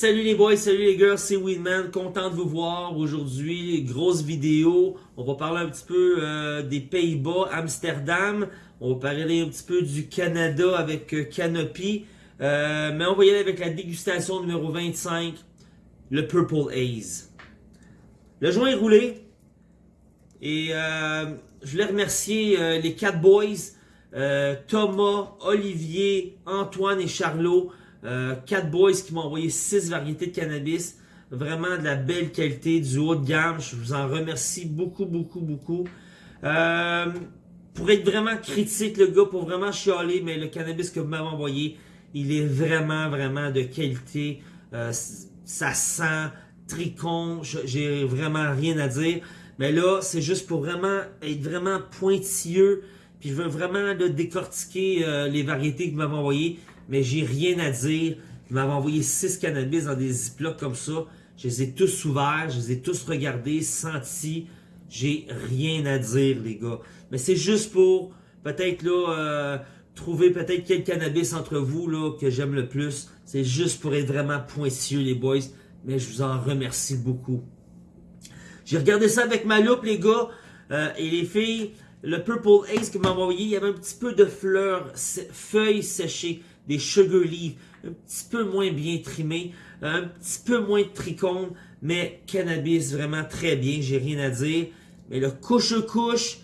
Salut les boys, salut les girls, c'est Winman, content de vous voir aujourd'hui, grosse vidéo, on va parler un petit peu euh, des Pays-Bas, Amsterdam, on va parler un petit peu du Canada avec euh, Canopy, euh, mais on va y aller avec la dégustation numéro 25, le Purple Haze. Le joint est roulé, et je voulais remercier les quatre boys, Thomas, Olivier, Antoine et Charlot, euh, boys qui m'ont envoyé six variétés de cannabis. Vraiment de la belle qualité, du haut de gamme. Je vous en remercie beaucoup, beaucoup, beaucoup. Euh, pour être vraiment critique, le gars, pour vraiment chialer, mais le cannabis que vous m'avez envoyé, il est vraiment, vraiment de qualité. Euh, ça sent tricon. J'ai vraiment rien à dire. Mais là, c'est juste pour vraiment être vraiment pointilleux. Puis je veux vraiment décortiquer euh, les variétés que vous m'avez envoyées mais j'ai rien à dire. Ils m'avaient envoyé 6 cannabis dans des ziplocs comme ça. Je les ai tous ouverts, je les ai tous regardés, sentis. J'ai rien à dire, les gars. Mais c'est juste pour, peut-être là, euh, trouver peut-être quel cannabis entre vous là que j'aime le plus. C'est juste pour être vraiment pointilleux, les boys. Mais je vous en remercie beaucoup. J'ai regardé ça avec ma loupe, les gars. Euh, et les filles, le Purple Ace que m'a envoyé, il y avait un petit peu de fleurs, feuilles séchées des sugar leaves, un petit peu moins bien trimés, un petit peu moins de mais cannabis vraiment très bien, j'ai rien à dire. Mais le couche-couche,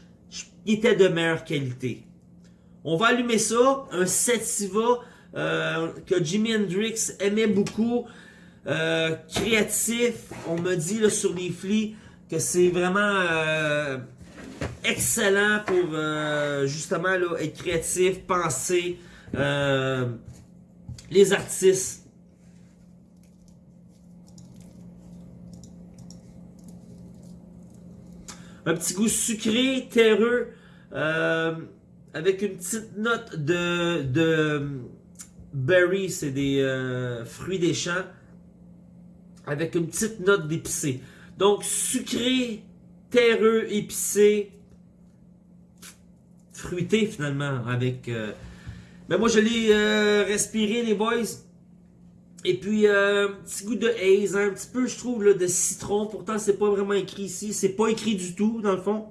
était de meilleure qualité. On va allumer ça, un Sativa euh, que Jimi Hendrix aimait beaucoup, euh, créatif. On me dit sur les flics que c'est vraiment euh, excellent pour justement être créatif, penser. Euh, les artistes. Un petit goût sucré, terreux, euh, avec une petite note de, berry, c'est des euh, fruits des champs, avec une petite note d'épicé. Donc sucré, terreux, épicé, fruité finalement, avec mais moi, je l'ai euh, respiré, les boys. Et puis, euh, petit goût de haze, hein, un petit peu, je trouve, de citron. Pourtant, c'est pas vraiment écrit ici. C'est pas écrit du tout, dans le fond.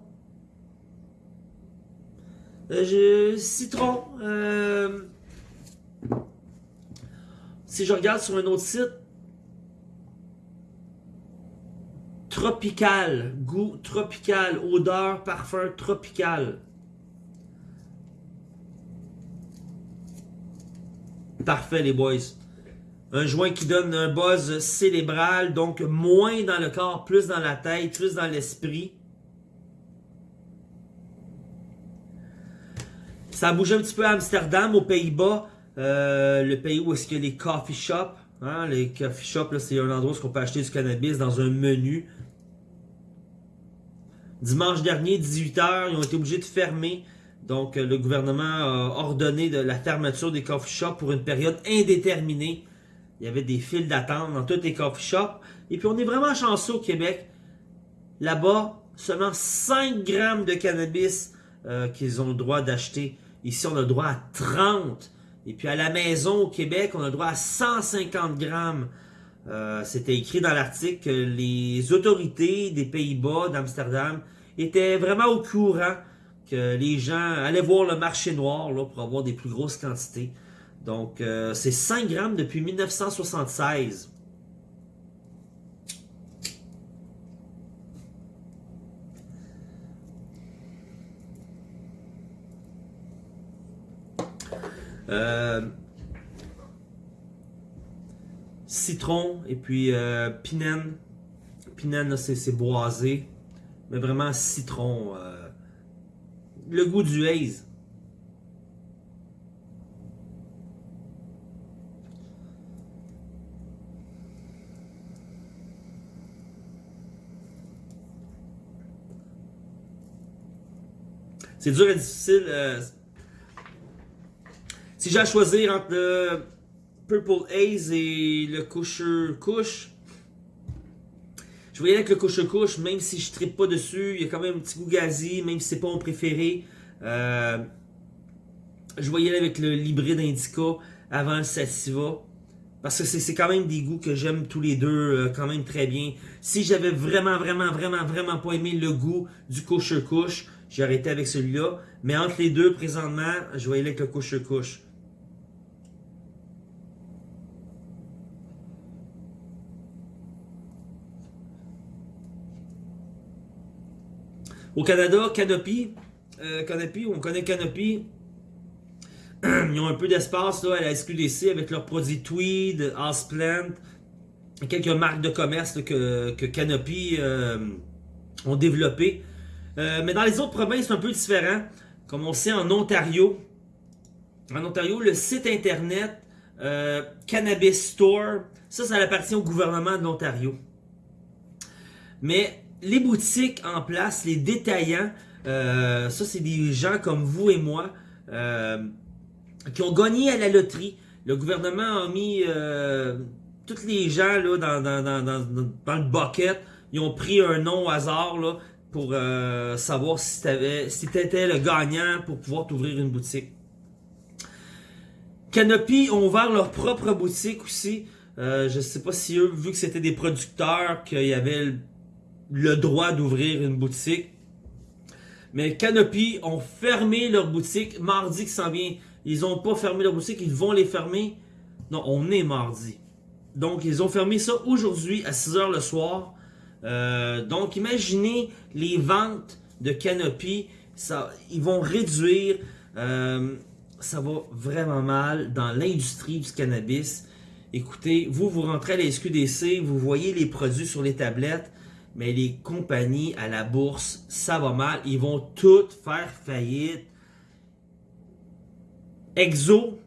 Euh, citron. Euh, si je regarde sur un autre site, tropical, goût tropical, odeur, parfum tropical. Parfait, les boys. Un joint qui donne un buzz cérébral, donc moins dans le corps, plus dans la tête, plus dans l'esprit. Ça a bougé un petit peu à Amsterdam, aux Pays-Bas, euh, le pays où est-ce a les coffee shops. Hein? Les coffee shops, c'est un endroit où on peut acheter du cannabis dans un menu. Dimanche dernier, 18h, ils ont été obligés de fermer donc, euh, le gouvernement a ordonné la fermeture des coffee shops pour une période indéterminée. Il y avait des files d'attente dans tous les coffee shops. Et puis, on est vraiment chanceux au Québec. Là-bas, seulement 5 grammes de cannabis euh, qu'ils ont le droit d'acheter. Ici, on a le droit à 30. Et puis, à la maison au Québec, on a le droit à 150 grammes. Euh, c'était écrit dans l'article que les autorités des Pays-Bas, d'Amsterdam, étaient vraiment au courant les gens allaient voir le marché noir là, pour avoir des plus grosses quantités. Donc, euh, c'est 5 grammes depuis 1976. Euh, citron et puis euh, pinène. Pinène, c'est boisé. Mais vraiment citron. Le goût du haze. C'est dur et difficile. Euh, si j'ai à choisir entre le Purple Haze et le Coucher Couche, je voyais avec le couche-couche, même si je ne pas dessus, il y a quand même un petit goût gazi, même si c'est pas mon préféré. Euh, je voyais avec le l'hybride Indica avant le Sativa. Parce que c'est quand même des goûts que j'aime tous les deux euh, quand même très bien. Si j'avais vraiment, vraiment, vraiment, vraiment pas aimé le goût du kosher couche, j'ai arrêté avec celui-là. Mais entre les deux, présentement, je aller avec le kosher Au Canada, Canopy, euh, Canopy, on connaît Canopy. Ils ont un peu d'espace à la SQDC avec leurs produits Tweed, Houseplant, quelques marques de commerce que, Canopy euh, ont développé. Euh, mais dans les autres provinces, c'est un peu différent. Comme on sait en Ontario, en Ontario, le site internet Cannabis Store, ça, ça appartient au gouvernement de l'Ontario. Mais les boutiques en place, les détaillants, euh, ça c'est des gens comme vous et moi euh, qui ont gagné à la loterie. Le gouvernement a mis euh, tous les gens là, dans, le bucket. Ils ont pris un nom au hasard pour savoir si tu étais le gagnant pour pouvoir t'ouvrir une boutique. Canopy ont ouvert leur propre boutique aussi. je sais pas si eux, vu que c'était des producteurs, qu'il y avait le droit d'ouvrir une boutique. Mais Canopy ont fermé leur boutique mardi qui s'en vient. Ils n'ont pas fermé leur boutique, ils vont les fermer. Non, on est mardi. Donc, ils ont fermé ça aujourd'hui à 6h le soir. Euh, donc, imaginez les ventes de Canopy. Ça, ils vont réduire. Euh, ça va vraiment mal dans l'industrie du cannabis. Écoutez, vous, vous rentrez à la SQDC, vous voyez les produits sur les tablettes mais les compagnies à la bourse, ça va mal. Ils vont toutes faire faillite. Exo,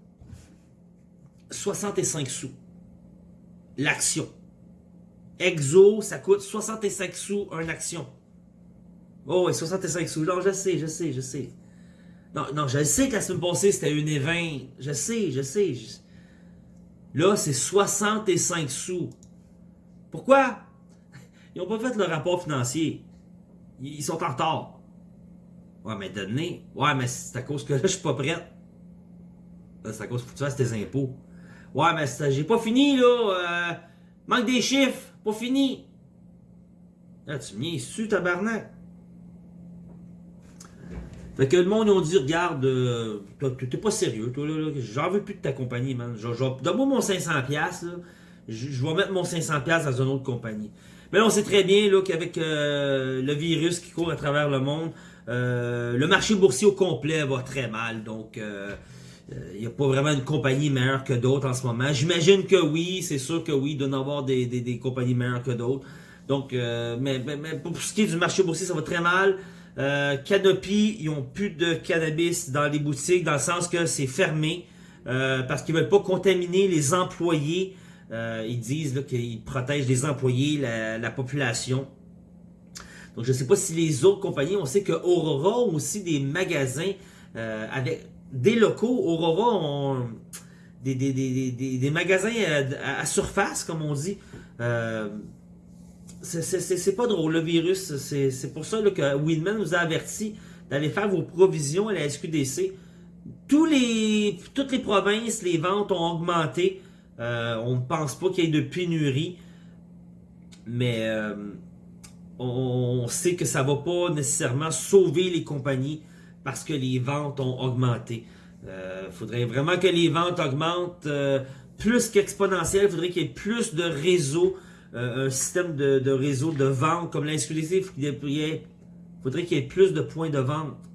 65 sous. L'action. Exo, ça coûte 65 sous une action. Oh, ouais, 65 sous. Non, je sais, je sais, je sais. Non, non, je sais que la semaine passée, c'était une et 20. Je sais, je sais. Là, c'est 65 sous. Pourquoi? Ils n'ont pas fait le rapport financier. Ils sont en retard. Ouais, mais donné. Ouais, mais c'est à cause que là, je suis pas prête. C'est à cause que tu fasses tes impôts. Ouais, mais j'ai pas fini, là. Euh, manque des chiffres. Pas fini. Là, tu me su tabarnak. Fait que le monde, ils ont dit, regarde, euh, t'es pas sérieux, toi, là, j'en veux plus de ta compagnie, man. Donne-moi mon 500$, là. Je, je vais mettre mon 500$ dans une autre compagnie. Mais on sait très bien qu'avec euh, le virus qui court à travers le monde, euh, le marché boursier au complet va très mal. Donc, il euh, n'y a pas vraiment une compagnie meilleure que d'autres en ce moment. J'imagine que oui, c'est sûr que oui, il doit y avoir des, des, compagnies meilleures que d'autres. Donc, mais, pour ce qui est du marché boursier, ça va très mal. Canopy, ils n'ont plus de cannabis dans les boutiques, dans le sens que c'est fermé, parce qu'ils veulent pas contaminer les employés euh, ils disent qu'ils protègent les employés, la, population. Donc, je ne sais pas si les autres compagnies, on sait que Aurora ont aussi des magasins euh, avec des locaux. Aurora ont des, magasins à, surface, comme on dit. Euh, c'est pas drôle, le virus. C'est pour ça que Winman nous a averti d'aller faire vos provisions à la SQDC. Toutes les provinces, les ventes ont augmenté. Euh, on ne pense pas qu'il y ait de pénurie, mais euh, on, sait que ça ne va pas nécessairement sauver les compagnies parce que les ventes ont augmenté. Il euh, faudrait vraiment que les ventes augmentent plus qu'exponentiel. Il faudrait qu'il y ait plus de réseaux, un système de, réseau de vente comme l'inclusif. Il faudrait qu'il y ait plus de points de vente.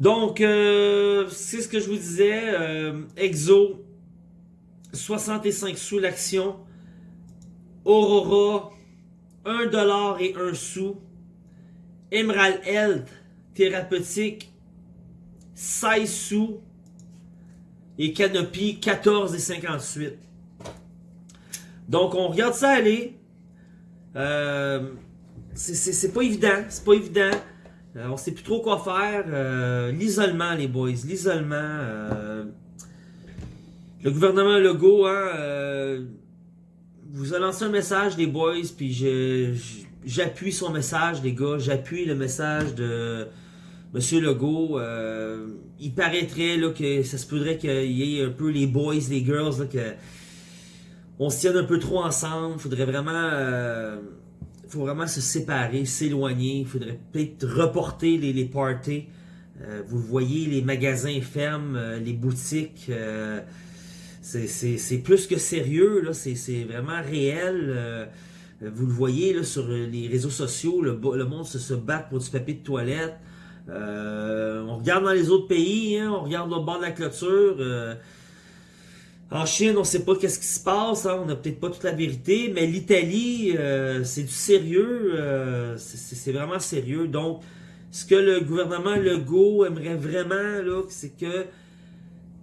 Donc, euh, c'est ce que je vous disais. Euh, Exo, 65 sous l'action. Aurora, 1 dollar et 1 sou. Emerald Health, thérapeutique, 16 sous. Et Canopy, 14 et 58. Donc, on regarde ça aller. Euh, c'est pas évident. C'est pas évident. Euh, on sait plus trop quoi faire. Euh, l'isolement, les boys. L'isolement. Euh, le gouvernement Legault, hein, vous a lancé un message, les boys, puis j'appuie son message, les gars. J'appuie le message de, Monsieur Legault, il paraîtrait là, que ça se pourrait qu'il y ait un peu les boys, les girls, que on se tienne un peu trop ensemble. Faudrait vraiment, faut vraiment se séparer, s'éloigner. Il faudrait peut-être reporter les, les parties. vous voyez, les magasins ferment, les boutiques. c'est plus que sérieux, là. C'est vraiment réel. vous le voyez là, sur les réseaux sociaux, le, le monde se, se bat pour du papier de toilette. Euh, on regarde dans les autres pays, hein, on regarde au bord de la clôture. Euh, en Chine, on ne sait pas qu'est-ce qui se passe, hein, on n'a peut-être pas toute la vérité, mais l'Italie, euh, c'est du sérieux, c'est vraiment sérieux. Donc, ce que le gouvernement Legault aimerait vraiment, c'est que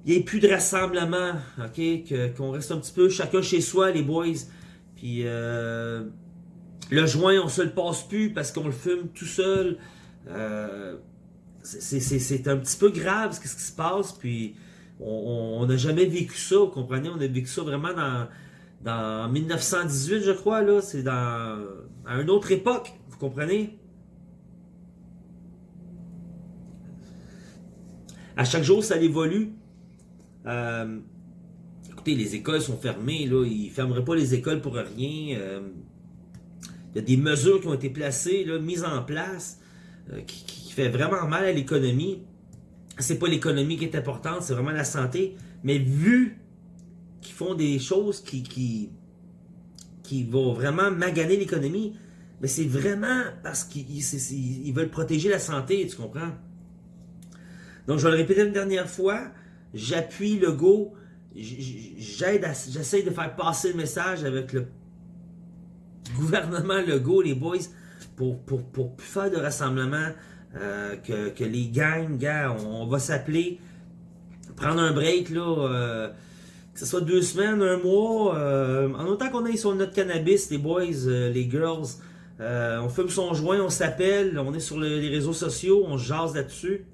il n'y ait plus de rassemblement, ok, qu'on reste un petit peu chacun chez soi, les boys. Puis le joint, on se le passe plus parce qu'on le fume tout seul c'est un petit peu grave ce qui se passe, puis on n'a jamais vécu ça, vous comprenez? On a vécu ça vraiment dans, dans 1918, je crois, là. C'est dans à une autre époque, vous comprenez? À chaque jour, ça évolue. Euh, écoutez, les écoles sont fermées, là. Ils ne fermeraient pas les écoles pour rien. Euh, il y a des mesures qui ont été placées, mises en place, euh, qui fait vraiment mal à l'économie. C'est pas l'économie qui est importante, c'est vraiment la santé. Mais vu qu'ils font des choses qui, qui, qui vont vraiment maganer l'économie, mais c'est vraiment parce qu'ils veulent protéger la santé, tu comprends? Donc, je vais le répéter une dernière fois, j'appuie le go, j'aide, j'essaie de faire passer le message avec le gouvernement Legault, les boys, pour, pour, pour plus faire de rassemblement, euh, que, les gangs, gars, on, va s'appeler, prendre un break, là, euh, que ce soit deux semaines, un mois, euh, en autant qu'on est sur notre cannabis, les boys, les girls, on fume son joint, on s'appelle, on est sur les réseaux sociaux, on jase là-dessus.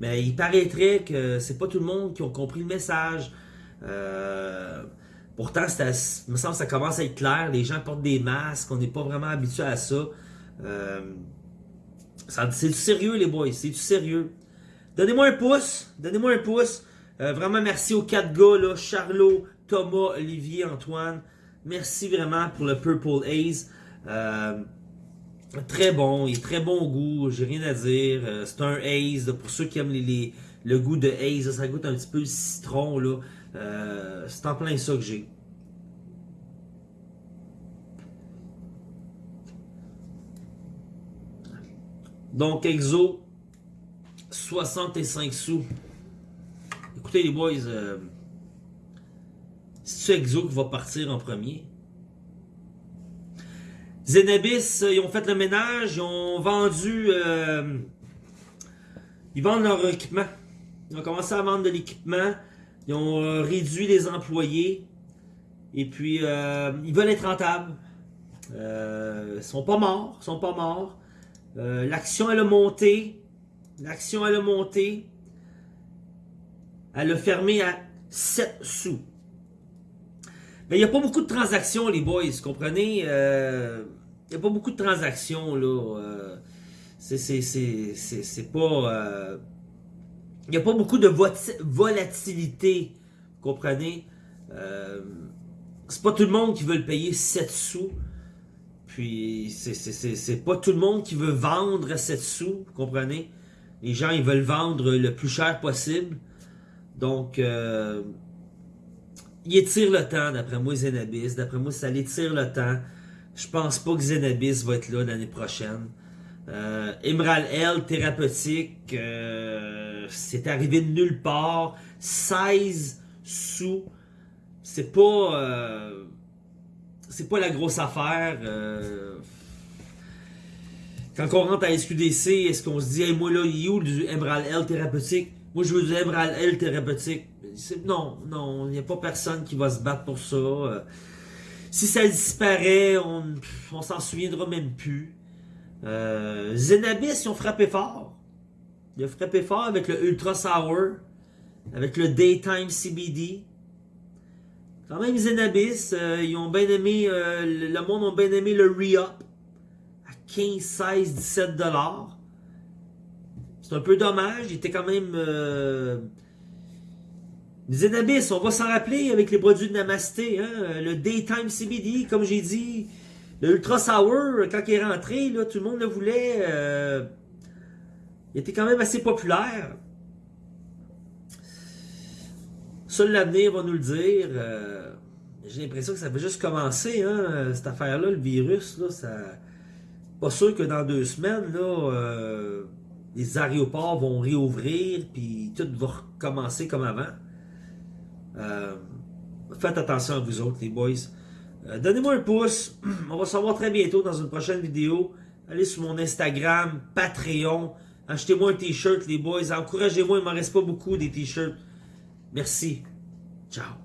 Mais il paraîtrait que c'est pas tout le monde qui a compris le message. pourtant, me semble que ça commence à être clair. Les gens portent des masques, on n'est pas vraiment habitué à ça. C'est du sérieux, les boys. C'est du sérieux. Donnez-moi un pouce. Donnez-moi un pouce. Euh, vraiment, merci aux quatre gars, là. Charlot, Thomas, Olivier, Antoine. Merci vraiment pour le Purple Haze. Euh, très bon. Il est très bon au goût. J'ai rien à dire. Euh, c'est un Haze. pour ceux qui aiment le goût de Haze, ça goûte un petit peu le citron. là. c'est en plein ça que j'ai. Donc, Exo, 65 sous. Écoutez les boys, euh, c'est Exo qui va partir en premier? Zenabis, euh, ils ont fait le ménage, ils ont vendu... Euh, ils vendent leur équipement. Ils ont commencé à vendre de l'équipement. Ils ont euh, réduit les employés. Et puis, ils veulent être rentables. ils sont pas morts. Ils sont pas morts. Euh, l'action, elle a monté. L'action, elle a monté. Elle a fermé à 7 sous. Mais il n'y a pas beaucoup de transactions, les boys, comprenez? Euh, il n'y a pas beaucoup de transactions, là. Euh, c'est pas... Il n'y a pas beaucoup de volatilité, comprenez? c'est pas tout le monde qui veut le payer 7 sous. Puis, c'est pas tout le monde qui veut vendre à 7 sous, vous comprenez? Les gens, ils veulent vendre le plus cher possible. Donc, euh, il étire le temps, d'après moi, Zenabis. D'après moi, ça l'étire le temps. Je pense pas que Zenabis va être là l'année prochaine. Euh, Emerald L, thérapeutique, euh, c'est arrivé de nulle part. 16 sous. C'est pas... Euh, c'est pas la grosse affaire. Euh. Quand on rentre à SQDC, est-ce qu'on se dit, hey, moi là, il est où du Emerald L thérapeutique? Moi, je veux du Emerald L thérapeutique. Non, non, il n'y a pas personne qui va se battre pour ça. Euh. Si ça disparaît, on, s'en souviendra même plus. Euh, Zenabis, ils ont frappé fort. Ils ont frappé fort avec le Ultra Sour, avec le Daytime CBD. Quand même, Zenabis, euh, ils ont bien aimé, euh, le monde a bien aimé le re-up à 15, 16, 17 dollars. C'est un peu dommage. Il était quand même... Euh... Zenabis, on va s'en rappeler avec les produits de Namasté. Hein? Le Daytime CBD, comme j'ai dit. Le Ultra Sour, quand il est rentré, là, tout le monde le voulait. Il était quand même assez populaire. Seul l'avenir va nous le dire. Euh, j'ai l'impression que ça va juste commencer, hein, cette affaire-là, le virus. Là, ça... Pas sûr que dans deux semaines, là, euh, les aéroports vont réouvrir, puis tout va recommencer comme avant. Euh, faites attention à vous autres, les boys. Donnez-moi un pouce. On va se revoir très bientôt dans une prochaine vidéo. Allez sur mon Instagram, Patreon. Achetez-moi un t-shirt, les boys. Encouragez-moi, il m'en reste pas beaucoup des t-shirts. Merci. Ciao.